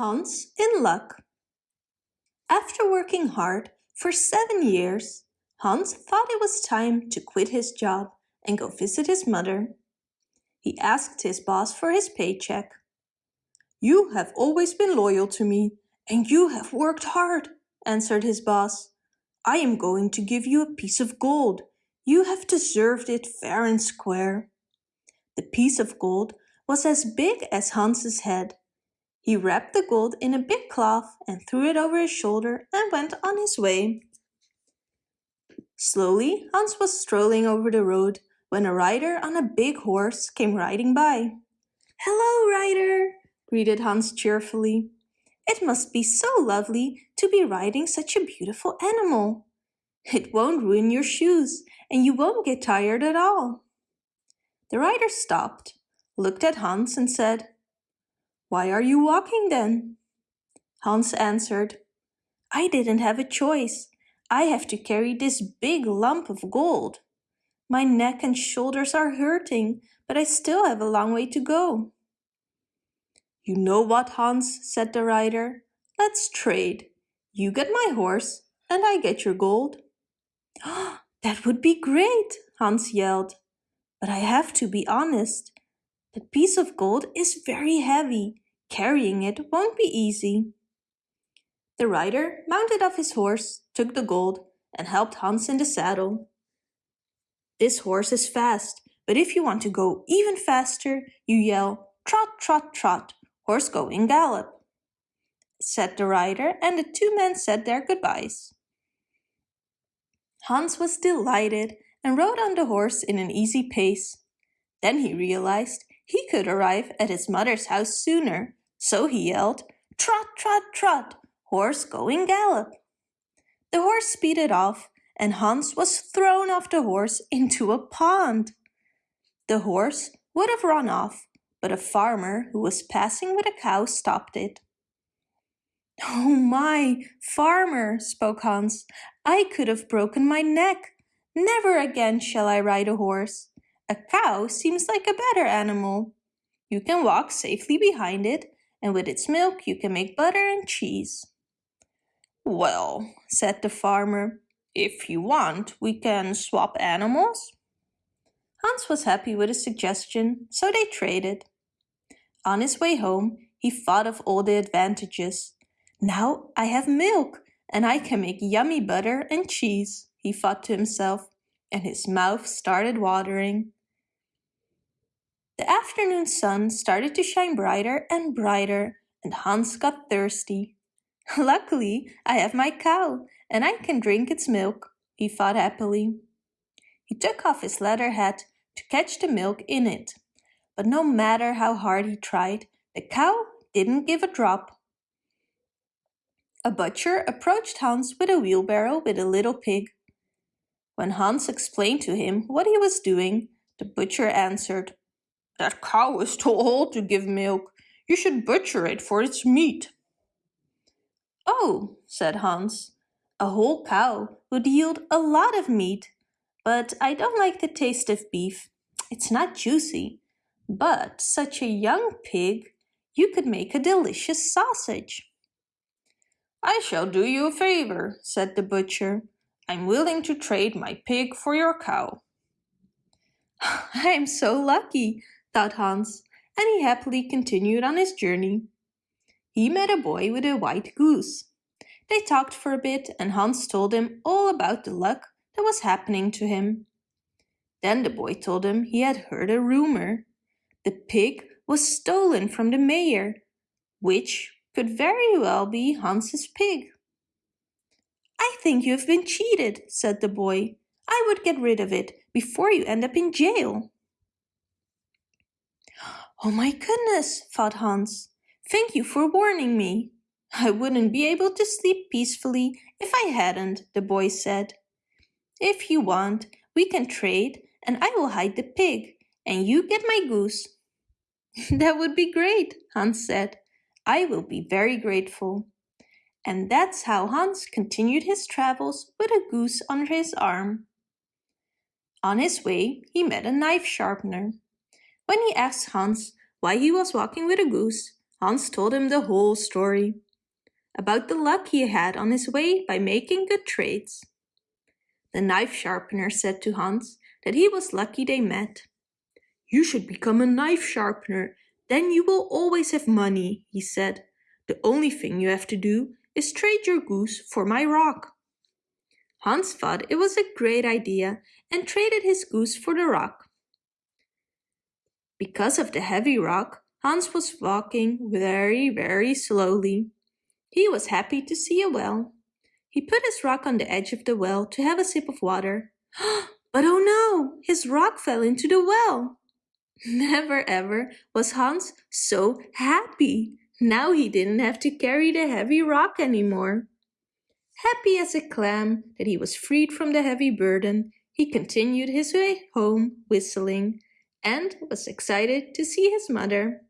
Hans in luck. After working hard for seven years, Hans thought it was time to quit his job and go visit his mother. He asked his boss for his paycheck. You have always been loyal to me and you have worked hard, answered his boss. I am going to give you a piece of gold. You have deserved it fair and square. The piece of gold was as big as Hans's head he wrapped the gold in a big cloth and threw it over his shoulder and went on his way. Slowly, Hans was strolling over the road when a rider on a big horse came riding by. Hello, rider, greeted Hans cheerfully. It must be so lovely to be riding such a beautiful animal. It won't ruin your shoes and you won't get tired at all. The rider stopped, looked at Hans and said, why are you walking then? Hans answered, I didn't have a choice. I have to carry this big lump of gold. My neck and shoulders are hurting, but I still have a long way to go. You know what, Hans, said the rider. Let's trade. You get my horse, and I get your gold. that would be great, Hans yelled. But I have to be honest. That piece of gold is very heavy Carrying it won't be easy. The rider mounted off his horse, took the gold, and helped Hans in the saddle. This horse is fast, but if you want to go even faster, you yell, trot, trot, trot, horse going gallop, said the rider, and the two men said their goodbyes. Hans was delighted and rode on the horse in an easy pace. Then he realized he could arrive at his mother's house sooner so he yelled, Trot, trot, trot, horse going gallop. The horse speeded off and Hans was thrown off the horse into a pond. The horse would have run off, but a farmer who was passing with a cow stopped it. Oh my, farmer, spoke Hans, I could have broken my neck. Never again shall I ride a horse. A cow seems like a better animal. You can walk safely behind it and with its milk you can make butter and cheese. Well, said the farmer, if you want, we can swap animals. Hans was happy with the suggestion, so they traded. On his way home, he thought of all the advantages. Now I have milk, and I can make yummy butter and cheese, he thought to himself, and his mouth started watering. The afternoon sun started to shine brighter and brighter, and Hans got thirsty. Luckily, I have my cow, and I can drink its milk, he thought happily. He took off his leather hat to catch the milk in it, but no matter how hard he tried, the cow didn't give a drop. A butcher approached Hans with a wheelbarrow with a little pig. When Hans explained to him what he was doing, the butcher answered, that cow is too old to give milk. You should butcher it for its meat. Oh, said Hans, a whole cow would yield a lot of meat, but I don't like the taste of beef. It's not juicy. But such a young pig, you could make a delicious sausage. I shall do you a favor, said the butcher. I'm willing to trade my pig for your cow. I am so lucky, thought Hans, and he happily continued on his journey. He met a boy with a white goose. They talked for a bit and Hans told him all about the luck that was happening to him. Then the boy told him he had heard a rumor. The pig was stolen from the mayor, which could very well be Hans's pig. I think you have been cheated, said the boy. I would get rid of it before you end up in jail. Oh my goodness, thought Hans. Thank you for warning me. I wouldn't be able to sleep peacefully if I hadn't, the boy said. If you want, we can trade and I will hide the pig and you get my goose. that would be great, Hans said. I will be very grateful. And that's how Hans continued his travels with a goose under his arm. On his way, he met a knife sharpener. When he asked Hans why he was walking with a goose, Hans told him the whole story about the luck he had on his way by making good trades. The knife sharpener said to Hans that he was lucky they met. You should become a knife sharpener, then you will always have money, he said. The only thing you have to do is trade your goose for my rock. Hans thought it was a great idea and traded his goose for the rock. Because of the heavy rock, Hans was walking very, very slowly. He was happy to see a well. He put his rock on the edge of the well to have a sip of water. but oh no, his rock fell into the well. Never ever was Hans so happy. Now he didn't have to carry the heavy rock anymore. Happy as a clam that he was freed from the heavy burden, he continued his way home whistling and was excited to see his mother.